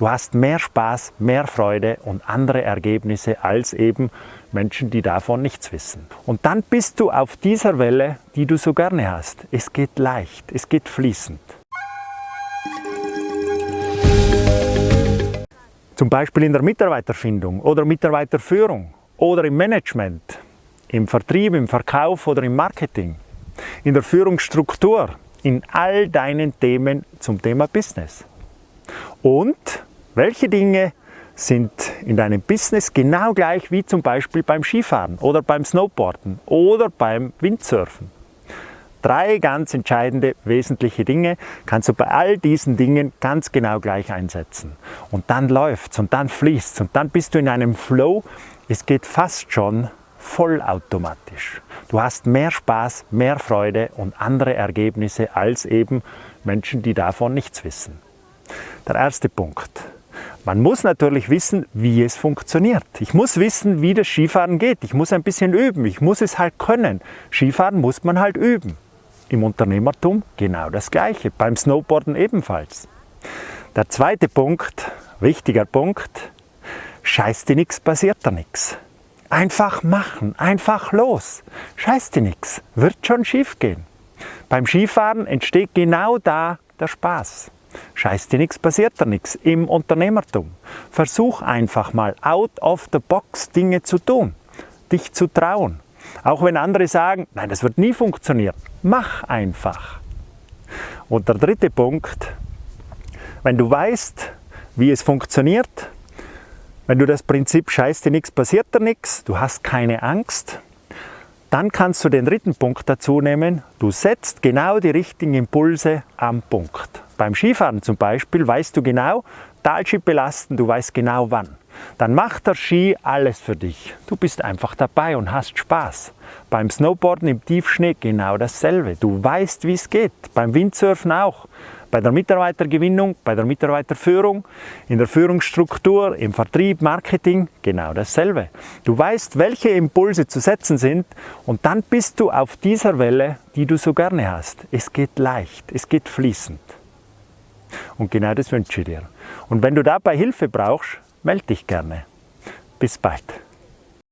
Du hast mehr Spaß, mehr Freude und andere Ergebnisse als eben Menschen, die davon nichts wissen. Und dann bist du auf dieser Welle, die du so gerne hast. Es geht leicht, es geht fließend. Zum Beispiel in der Mitarbeiterfindung oder Mitarbeiterführung oder im Management, im Vertrieb, im Verkauf oder im Marketing, in der Führungsstruktur, in all deinen Themen zum Thema Business. Und welche Dinge sind in deinem Business genau gleich wie zum Beispiel beim Skifahren oder beim Snowboarden oder beim Windsurfen? Drei ganz entscheidende, wesentliche Dinge kannst du bei all diesen Dingen ganz genau gleich einsetzen. Und dann läuft's und dann fließt's und dann bist du in einem Flow. Es geht fast schon vollautomatisch. Du hast mehr Spaß, mehr Freude und andere Ergebnisse als eben Menschen, die davon nichts wissen. Der erste Punkt. Man muss natürlich wissen, wie es funktioniert. Ich muss wissen, wie das Skifahren geht. Ich muss ein bisschen üben. Ich muss es halt können. Skifahren muss man halt üben. Im Unternehmertum genau das Gleiche, beim Snowboarden ebenfalls. Der zweite Punkt, wichtiger Punkt, scheiß dir nichts, passiert da nichts. Einfach machen, einfach los. Scheiß dir nichts, wird schon schief gehen. Beim Skifahren entsteht genau da der Spaß. Scheiß dir nichts, passiert da nichts im Unternehmertum. Versuch einfach mal out of the box Dinge zu tun, dich zu trauen. Auch wenn andere sagen, nein, das wird nie funktionieren. Mach einfach. Und der dritte Punkt, wenn du weißt, wie es funktioniert, wenn du das Prinzip scheiß dir nichts, passiert dir nichts, du hast keine Angst, dann kannst du den dritten Punkt dazu nehmen, du setzt genau die richtigen Impulse am Punkt. Beim Skifahren zum Beispiel weißt du genau, Talschieb belasten, du weißt genau wann dann macht der Ski alles für dich. Du bist einfach dabei und hast Spaß. Beim Snowboarden im Tiefschnee genau dasselbe. Du weißt, wie es geht. Beim Windsurfen auch. Bei der Mitarbeitergewinnung, bei der Mitarbeiterführung, in der Führungsstruktur, im Vertrieb, Marketing, genau dasselbe. Du weißt, welche Impulse zu setzen sind und dann bist du auf dieser Welle, die du so gerne hast. Es geht leicht, es geht fließend. Und genau das wünsche ich dir. Und wenn du dabei Hilfe brauchst, melde dich gerne. Bis bald.